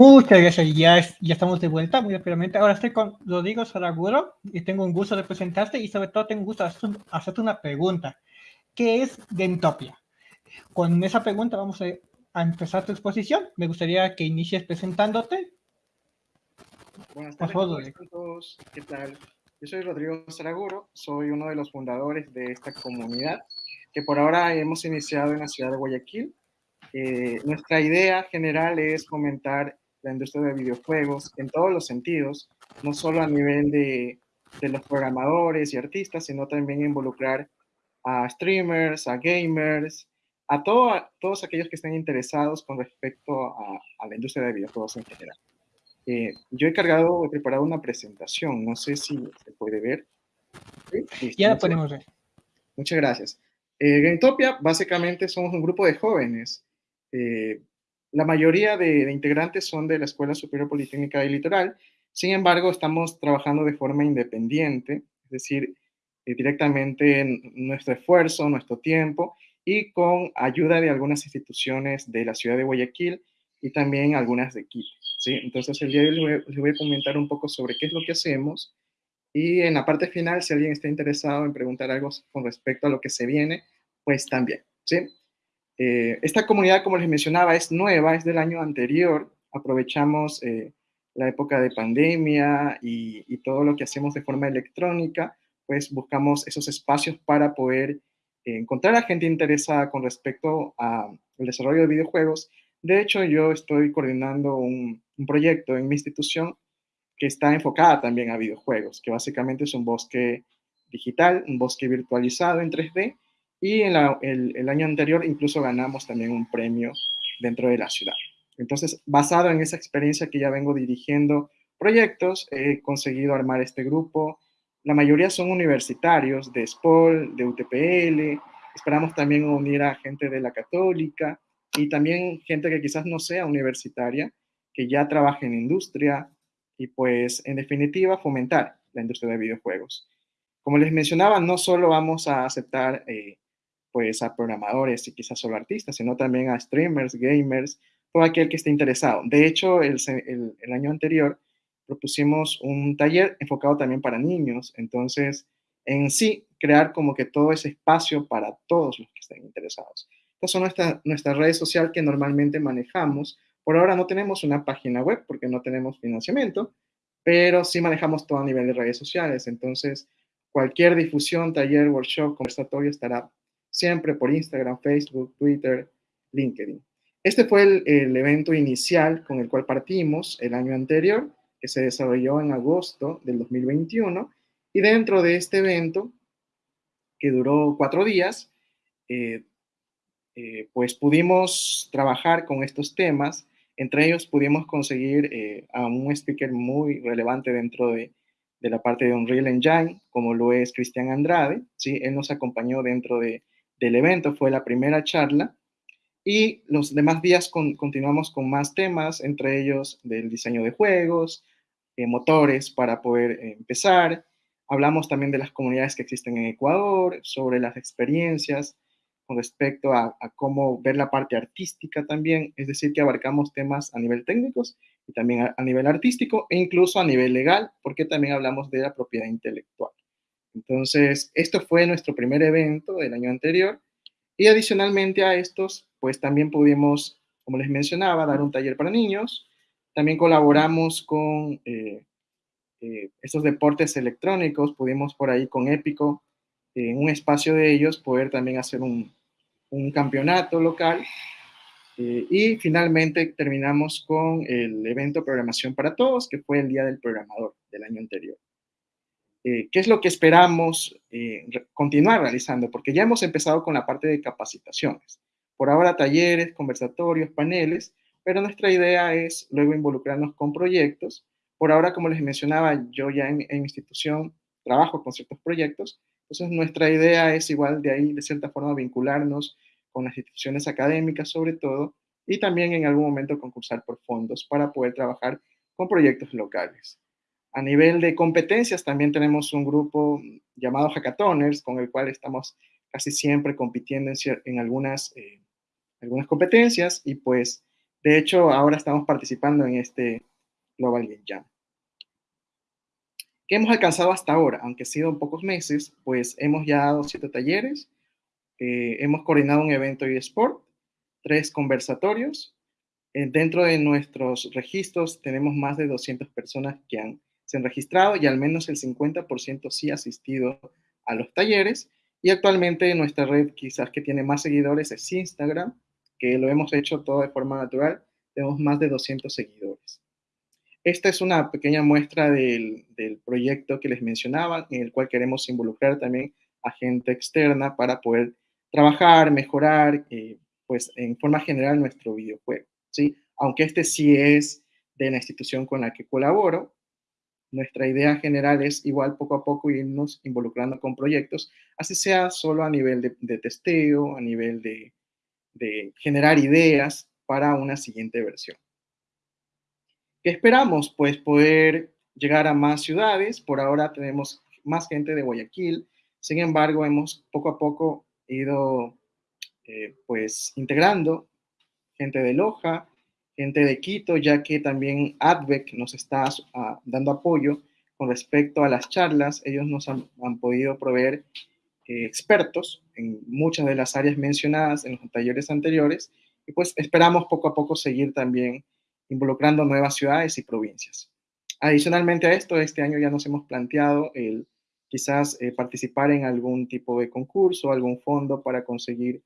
Muchas gracias, ya, ya estamos de vuelta muy rápidamente. Ahora estoy con Rodrigo Saraguro y tengo un gusto de presentarte y sobre todo tengo un gusto de hacerte una pregunta. ¿Qué es Dentopia? Con esa pregunta vamos a, empezar tu exposición. Me gustaría que inicies presentándote. Buenas tardes a todos. ¿Qué tal? Yo soy Rodrigo Saraguro, soy uno de los fundadores de esta comunidad que por ahora hemos iniciado en la ciudad de Guayaquil. Eh, nuestra idea general es fomentar la industria de videojuegos en todos los sentidos, no solo a nivel de, de los programadores y artistas, sino también involucrar a streamers, a gamers, a, todo, todos aquellos que estén interesados con respecto a, a la industria de videojuegos en general. Eh, yo he cargado, he preparado una presentación, no sé si se puede ver. Ya la podemos ver. Muchas gracias. Eh, Gametopia, básicamente somos un grupo de jóvenes eh, la mayoría de, integrantes son de la Escuela Superior Politécnica del Litoral, sin embargo, estamos trabajando de forma independiente, es decir, eh, directamente en nuestro esfuerzo, nuestro tiempo y con ayuda de algunas instituciones de la ciudad de Guayaquil y también algunas de Quito. ¿sí? Entonces, el día de hoy les voy a comentar un poco sobre qué es lo que hacemos y en la parte final, si alguien está interesado en preguntar algo con respecto a lo que se viene, pues también. ¿sí? Eh, esta comunidad, como les mencionaba, es nueva, es del año anterior. Aprovechamos eh, la época de pandemia y, todo lo que hacemos de forma electrónica, pues buscamos esos espacios para poder eh, encontrar a gente interesada con respecto al desarrollo de videojuegos. De hecho, yo estoy coordinando un, un proyecto en mi institución que está enfocada también a videojuegos, que básicamente es un bosque digital, un bosque virtualizado en 3D, y en el, año anterior incluso ganamos también un premio dentro de la ciudad. Entonces, basado en esa experiencia que ya vengo dirigiendo proyectos, he conseguido armar este grupo. La mayoría son universitarios de SPOL, de UTPL. Esperamos también unir a gente de la católica y también gente que quizás no sea universitaria, que ya trabaje en industria y pues en definitiva fomentar la industria de videojuegos. Como les mencionaba, no solo vamos a aceptar eh, pues a programadores y quizás solo artistas, sino también a streamers, gamers, todo aquel que esté interesado. De hecho, el, año anterior propusimos un taller enfocado también para niños, entonces en sí crear como que todo ese espacio para todos los que estén interesados. Estas son nuestras nuestra redes sociales que normalmente manejamos. Por ahora no tenemos una página web porque no tenemos financiamiento, pero sí manejamos todo a nivel de redes sociales. Entonces, cualquier difusión, taller, workshop, conversatorio estará siempre por Instagram, Facebook, Twitter, LinkedIn. Este fue el, evento inicial con el cual partimos el año anterior, que se desarrolló en agosto del 2021, y dentro de este evento, que duró cuatro días, eh, eh, pues pudimos trabajar con estos temas, entre ellos pudimos conseguir eh, a un speaker muy relevante dentro de, de, la parte de Unreal Engine, como lo es Cristian Andrade, ¿sí? Él nos acompañó dentro de, del evento, fue la primera charla. Y los demás días continuamos con más temas, entre ellos del diseño de juegos, eh, motores para poder empezar. Hablamos también de las comunidades que existen en Ecuador, sobre las experiencias con respecto a, cómo ver la parte artística también, es decir, que abarcamos temas a nivel técnicos y también a nivel artístico e incluso a nivel legal, porque también hablamos de la propiedad intelectual. Entonces, esto fue nuestro primer evento del año anterior y adicionalmente a estos, pues también pudimos, como les mencionaba, dar un taller para niños. También colaboramos con eh, eh, estos deportes electrónicos, pudimos por ahí con Épico, en un espacio de ellos, poder también hacer un, campeonato local. Eh, y finalmente terminamos con el evento Programación para Todos, que fue el Día del Programador del año anterior. Eh, qué es lo que esperamos eh, continuar realizando, porque ya hemos empezado con la parte de capacitaciones. Por ahora talleres, conversatorios, paneles, pero nuestra idea es luego involucrarnos con proyectos. Por ahora, como les mencionaba, yo ya en, en institución trabajo con ciertos proyectos, entonces nuestra idea es igual de ahí, de cierta forma, vincularnos con las instituciones académicas sobre todo, y también en algún momento concursar por fondos para poder trabajar con proyectos locales. A nivel de competencias, también tenemos un grupo llamado Hackathoners, con el cual estamos casi siempre compitiendo en, algunas, eh, algunas competencias y pues De hecho, ahora estamos participando en este Global Game Jam. ¿Qué hemos alcanzado hasta ahora? Aunque ha sido pocos meses, pues hemos ya dado siete talleres, eh, hemos coordinado un evento eSport, tres conversatorios. Eh, dentro de nuestros registros tenemos más de 200 personas que han, se han registrado y al menos el 50% sí ha asistido a los talleres. Y actualmente nuestra red quizás que tiene más seguidores es Instagram, que lo hemos hecho todo de forma natural. Tenemos más de 200 seguidores. Esta es una pequeña muestra del, proyecto que les mencionaba, en el cual queremos involucrar también a gente externa para poder trabajar, mejorar, eh, pues en forma general nuestro videojuego, ¿sí? Aunque este sí es de la institución con la que colaboro, nuestra idea general es igual poco a poco irnos involucrando con proyectos, así sea solo a nivel de, testeo, a nivel de generar ideas para una siguiente versión. ¿Qué esperamos? Pues poder llegar a más ciudades. Por ahora tenemos más gente de Guayaquil. Sin embargo, hemos poco a poco ido eh, pues integrando gente de Loja, gente de Quito, ya que también ADVEC nos está dando apoyo con respecto a las charlas. Ellos nos han, podido proveer eh, expertos en muchas de las áreas mencionadas en los talleres anteriores y pues esperamos poco a poco seguir también involucrando nuevas ciudades y provincias. Adicionalmente a esto, este año ya nos hemos planteado el quizás eh, participar en algún tipo de concurso, algún fondo para conseguir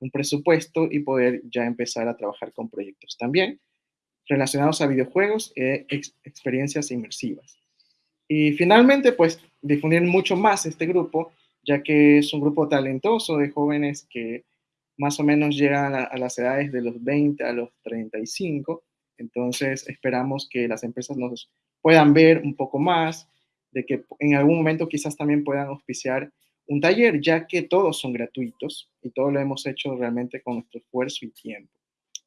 un presupuesto y poder ya empezar a trabajar con proyectos también relacionados a videojuegos e experiencias inmersivas. Y finalmente, pues difundir mucho más este grupo, ya que es un grupo talentoso de jóvenes que más o menos llegan a, a las edades de los 20 a los 35 entonces, esperamos que las empresas nos puedan ver un poco más, de que en algún momento quizás también puedan auspiciar un taller, ya que todos son gratuitos y todo lo hemos hecho realmente con nuestro esfuerzo y tiempo.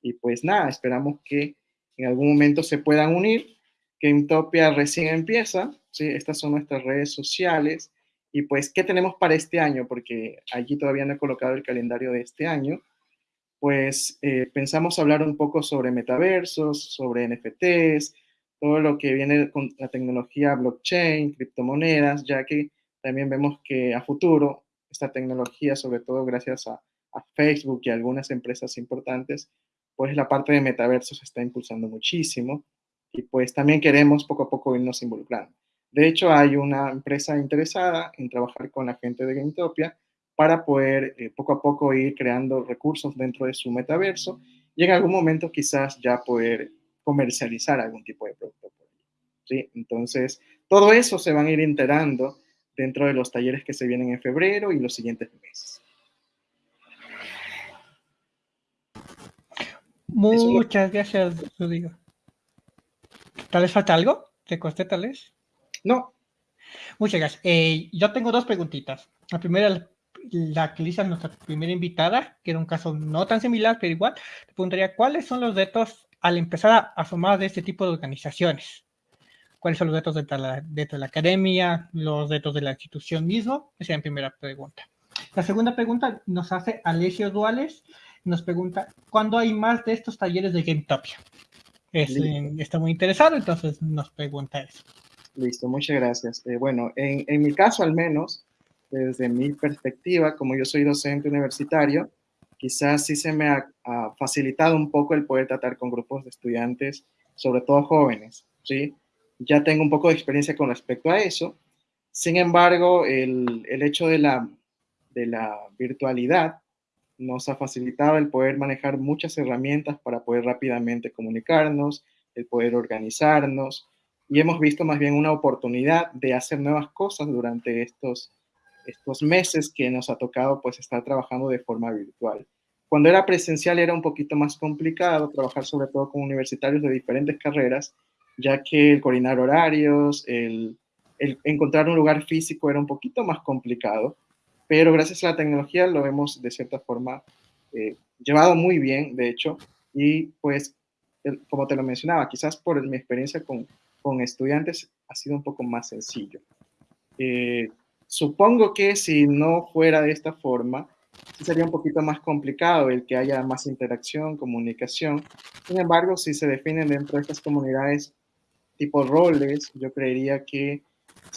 Y pues nada, esperamos que en algún momento se puedan unir, que Intopia recién empieza, ¿sí? estas son nuestras redes sociales. Y pues, ¿qué tenemos para este año? Porque allí todavía no he colocado el calendario de este año, pues eh, pensamos hablar un poco sobre metaversos, sobre NFTs, todo lo que viene con la tecnología blockchain, criptomonedas, ya que también vemos que a futuro esta tecnología, sobre todo gracias a, Facebook y a algunas empresas importantes, pues la parte de metaversos se está impulsando muchísimo y pues también queremos poco a poco irnos involucrando. De hecho, hay una empresa interesada en trabajar con la gente de GameTopia para poder eh, poco a poco ir creando recursos dentro de su metaverso y en algún momento quizás ya poder comercializar algún tipo de producto. ¿sí? Entonces, todo eso se van a ir enterando dentro de los talleres que se vienen en febrero y los siguientes meses. Muchas gracias, Rodrigo. ¿Tal vez falta algo? ¿Te costé tal vez? No. Muchas gracias. Eh, yo tengo dos preguntitas. La primera la que hizo nuestra primera invitada, que era un caso no tan similar, pero igual, te preguntaría cuáles son los retos al empezar a, formar de este tipo de organizaciones. ¿Cuáles son los retos dentro de, la, de la academia, los retos de la institución mismo? Esa es la primera pregunta. La segunda pregunta nos hace Alessio Duales, nos pregunta, ¿cuándo hay más de estos talleres de GameTopia? está muy interesado, entonces nos pregunta eso. Listo, muchas gracias. Eh, bueno, en, en, mi caso al menos, desde mi perspectiva, como yo soy docente universitario, quizás sí se me ha, facilitado un poco el poder tratar con grupos de estudiantes, sobre todo jóvenes, ¿sí? Ya tengo un poco de experiencia con respecto a eso. Sin embargo, el, el hecho de la, de la virtualidad nos ha facilitado el poder manejar muchas herramientas para poder rápidamente comunicarnos, el poder organizarnos, y hemos visto más bien una oportunidad de hacer nuevas cosas durante estos estos meses que nos ha tocado pues estar trabajando de forma virtual. Cuando era presencial era un poquito más complicado trabajar sobre todo con universitarios de diferentes carreras, ya que el coordinar horarios, el, encontrar un lugar físico era un poquito más complicado, pero gracias a la tecnología lo hemos de cierta forma eh, llevado muy bien, de hecho, y pues como te lo mencionaba, quizás por mi experiencia con, con estudiantes ha sido un poco más sencillo. Eh, Supongo que si no fuera de esta forma, sería un poquito más complicado el que haya más interacción, comunicación. Sin embargo, si se definen dentro de estas comunidades tipo roles, yo creería que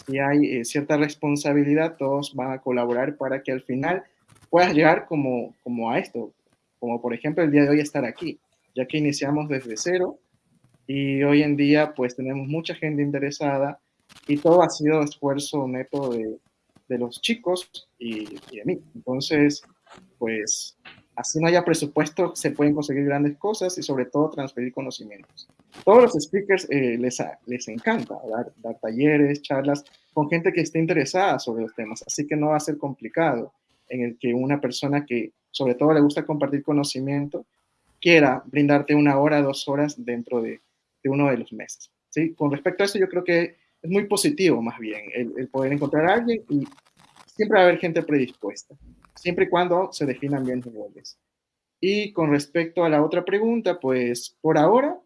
si hay eh, cierta responsabilidad, todos van a colaborar para que al final puedas llegar como, como a esto, como por ejemplo el día de hoy estar aquí, ya que iniciamos desde cero y hoy en día pues tenemos mucha gente interesada y todo ha sido esfuerzo neto de, de los chicos y, y, de mí. Entonces, pues así no haya presupuesto, se pueden conseguir grandes cosas y sobre todo transferir conocimientos. Todos los speakers eh, les, les encanta dar, talleres, charlas con gente que esté interesada sobre los temas, así que no va a ser complicado en el que una persona que sobre todo le gusta compartir conocimiento quiera brindarte una hora, dos horas dentro de, de uno de los meses. ¿sí? Con respecto a eso, yo creo que es muy positivo más bien el, el poder encontrar a alguien y siempre va a haber gente predispuesta siempre y cuando se definan bien los roles. Y con respecto a la otra pregunta, pues por ahora,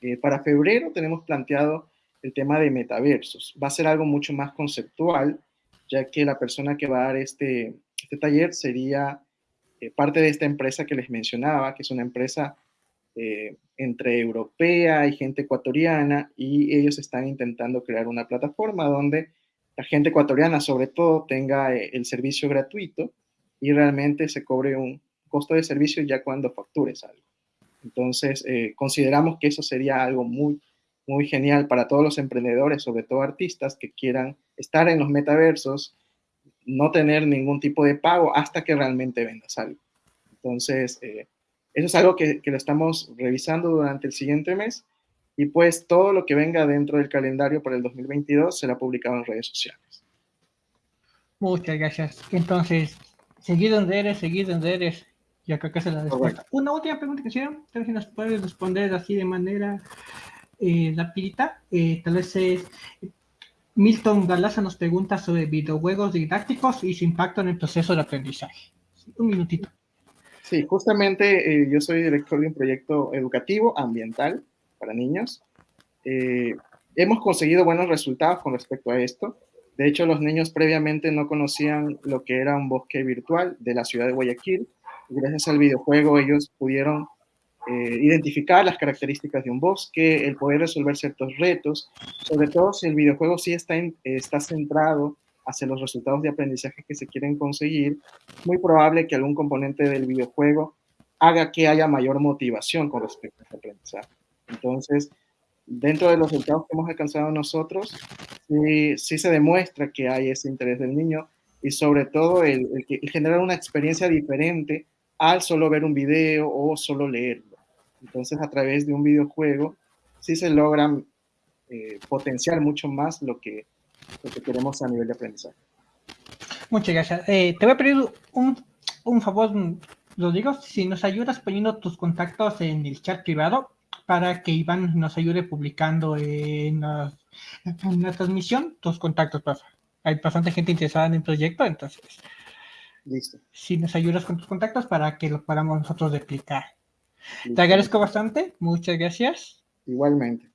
eh, para febrero tenemos planteado el tema de metaversos. Va a ser algo mucho más conceptual, ya que la persona que va a dar este, este taller sería eh, parte de esta empresa que les mencionaba, que es una empresa eh, entre europea y gente ecuatoriana, y ellos están intentando crear una plataforma donde la gente ecuatoriana sobre todo tenga eh, el servicio gratuito y realmente se cobre un costo de servicio ya cuando factures algo. Entonces, eh, consideramos que eso sería algo muy, muy genial para todos los emprendedores, sobre todo artistas que quieran estar en los metaversos, no tener ningún tipo de pago hasta que realmente vendas algo. Entonces, eh, eso es algo que, que lo estamos revisando durante el siguiente mes y pues todo lo que venga dentro del calendario para el 2022 será publicado en redes sociales. Muchas gracias. Entonces, seguir donde eres, seguir donde eres. Y acá que se la respuesta. Una última pregunta que hicieron, tal vez si nos puedes responder así de manera eh, rapidita. Eh, tal vez es Milton Galaza nos pregunta sobre videojuegos didácticos y su impacto en el proceso de aprendizaje. Un minutito. Sí, justamente eh, yo soy director de un proyecto educativo ambiental para niños. Eh, hemos conseguido buenos resultados con respecto a esto. De hecho, los niños previamente no conocían lo que era un bosque virtual de la ciudad de Guayaquil. Gracias al videojuego ellos pudieron eh, identificar las características de un bosque, el poder resolver ciertos retos, sobre todo si el videojuego sí está, en, está centrado hacia los resultados de aprendizaje que se quieren conseguir, muy probable que algún componente del videojuego haga que haya mayor motivación con respecto a ese aprendizaje. Entonces, dentro de los resultados que hemos alcanzado nosotros, sí, sí se demuestra que hay ese interés del niño y sobre todo el, el, el, generar una experiencia diferente al solo ver un video o solo leerlo. Entonces, a través de un videojuego, sí se logran eh, potenciar mucho más lo que, lo que queremos a nivel de aprendizaje. Muchas gracias. Eh, te voy a pedir un, un favor, lo digo, si nos ayudas poniendo tus contactos en el chat privado, para que Iván nos ayude publicando en la, en la transmisión tus contactos, pasa. Hay bastante gente interesada en el proyecto, entonces. Listo. Si nos ayudas con tus contactos para que lo podamos nosotros replicar. Listo. Te agradezco bastante, muchas gracias. Igualmente.